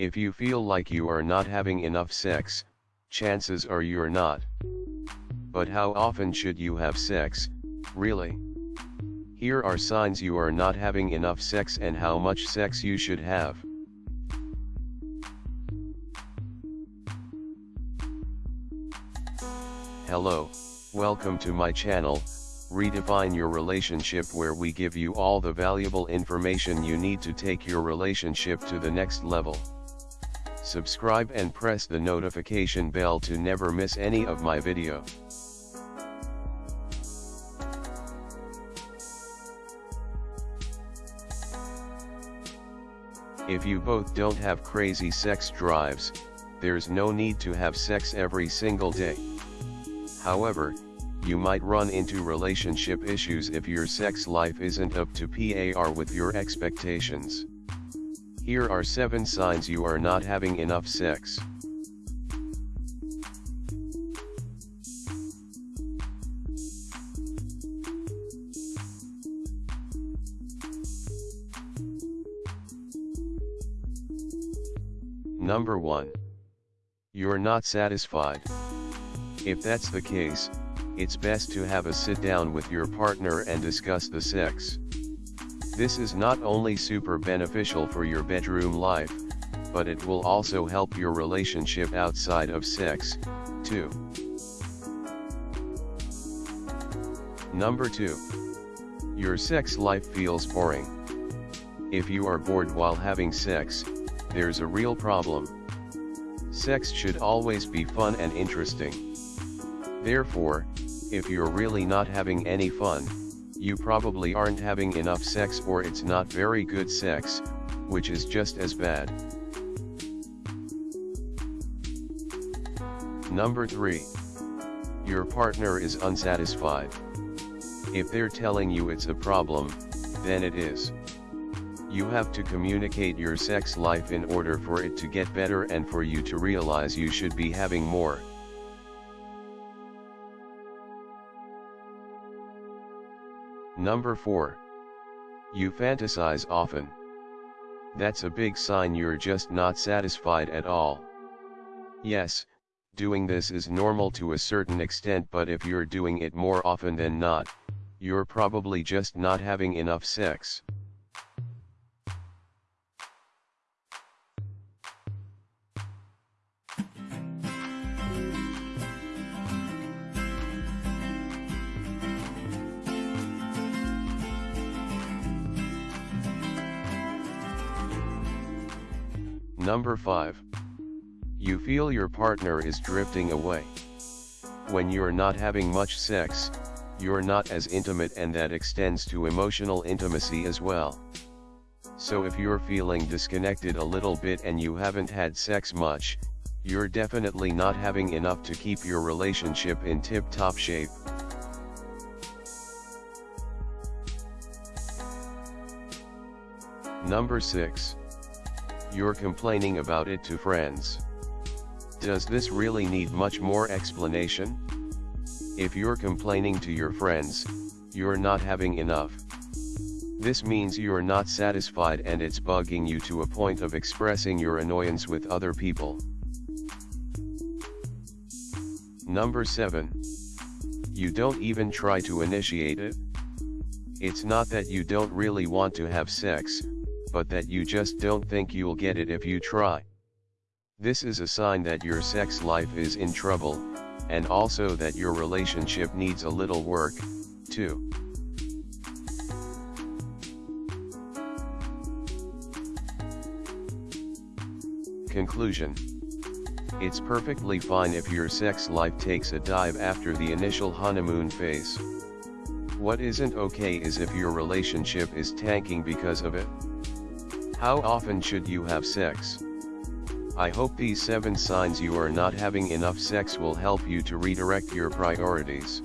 If you feel like you are not having enough sex, chances are you're not. But how often should you have sex, really? Here are signs you are not having enough sex and how much sex you should have. Hello, welcome to my channel, Redefine Your Relationship where we give you all the valuable information you need to take your relationship to the next level. Subscribe and press the notification bell to never miss any of my video. If you both don't have crazy sex drives, there's no need to have sex every single day. However, you might run into relationship issues if your sex life isn't up to par with your expectations. Here are 7 signs you are not having enough sex. Number 1. You're not satisfied. If that's the case, it's best to have a sit down with your partner and discuss the sex. This is not only super beneficial for your bedroom life, but it will also help your relationship outside of sex, too. Number 2. Your sex life feels boring. If you are bored while having sex, there's a real problem. Sex should always be fun and interesting. Therefore, if you're really not having any fun, you probably aren't having enough sex or it's not very good sex, which is just as bad. Number 3. Your partner is unsatisfied. If they're telling you it's a problem, then it is. You have to communicate your sex life in order for it to get better and for you to realize you should be having more. Number 4. You fantasize often. That's a big sign you're just not satisfied at all. Yes, doing this is normal to a certain extent but if you're doing it more often than not, you're probably just not having enough sex. Number 5. You feel your partner is drifting away. When you're not having much sex, you're not as intimate and that extends to emotional intimacy as well. So if you're feeling disconnected a little bit and you haven't had sex much, you're definitely not having enough to keep your relationship in tip-top shape. Number 6. You're complaining about it to friends. Does this really need much more explanation? If you're complaining to your friends, you're not having enough. This means you're not satisfied and it's bugging you to a point of expressing your annoyance with other people. Number 7. You don't even try to initiate it. It's not that you don't really want to have sex, but that you just don't think you'll get it if you try. This is a sign that your sex life is in trouble, and also that your relationship needs a little work, too. Conclusion It's perfectly fine if your sex life takes a dive after the initial honeymoon phase. What isn't okay is if your relationship is tanking because of it. How often should you have sex? I hope these 7 signs you are not having enough sex will help you to redirect your priorities.